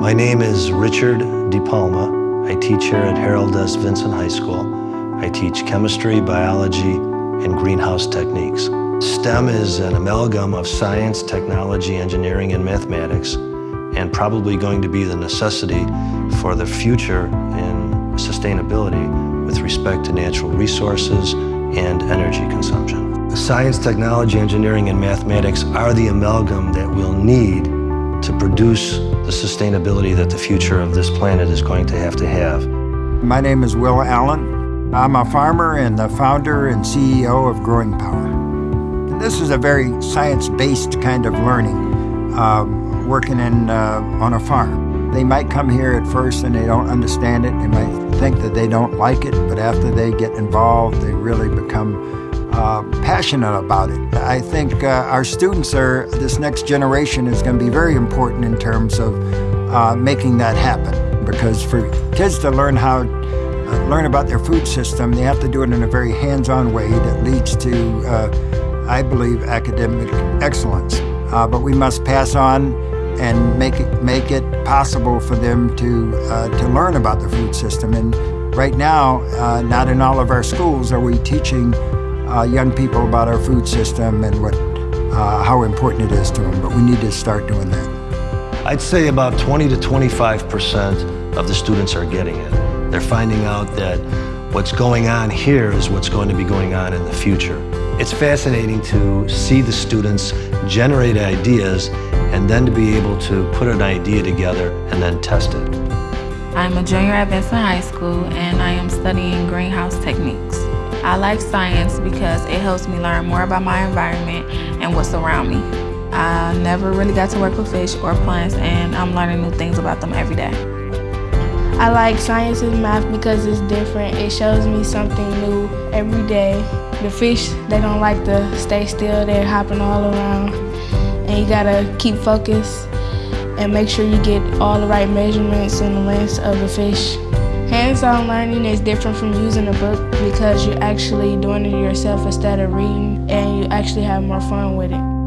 My name is Richard DePalma. I teach here at Harold S. Vincent High School. I teach chemistry, biology, and greenhouse techniques. STEM is an amalgam of science, technology, engineering, and mathematics, and probably going to be the necessity for the future in sustainability with respect to natural resources and energy consumption. Science, technology, engineering, and mathematics are the amalgam that we'll need to produce the sustainability that the future of this planet is going to have to have. My name is Will Allen. I'm a farmer and the founder and CEO of Growing Power. This is a very science-based kind of learning, um, working in, uh, on a farm. They might come here at first and they don't understand it. They might think that they don't like it, but after they get involved, they really become uh, passionate about it. I think uh, our students are, this next generation is going to be very important in terms of uh, making that happen. Because for kids to learn how, uh, learn about their food system, they have to do it in a very hands-on way that leads to, uh, I believe, academic excellence. Uh, but we must pass on and make it, make it possible for them to, to learn about the food system. And right now, not in all of our schools are we teaching uh, young people about our food system and what, uh, how important it is to them, but we need to start doing that. I'd say about 20 to 25% of the students are getting it. They're finding out that what's going on here is what's going to be going on in the future. It's fascinating to see the students generate ideas and then to be able to put an idea together and then test it. I'm a junior at Vincent High School and I am studying greenhouse techniques. I like science because it helps me learn more about my environment and what's around me. I never really got to work with fish or plants and I'm learning new things about them every day. I like science and math because it's different. It shows me something new every day. The fish, they don't like to stay still. They're hopping all around. And you gotta keep focused and make sure you get all the right measurements and the lengths of the fish. Hands-on learning is different from using a book because you're actually doing it yourself instead of reading and you actually have more fun with it.